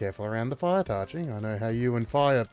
Careful around the fire, Tarchie. I know how you and fire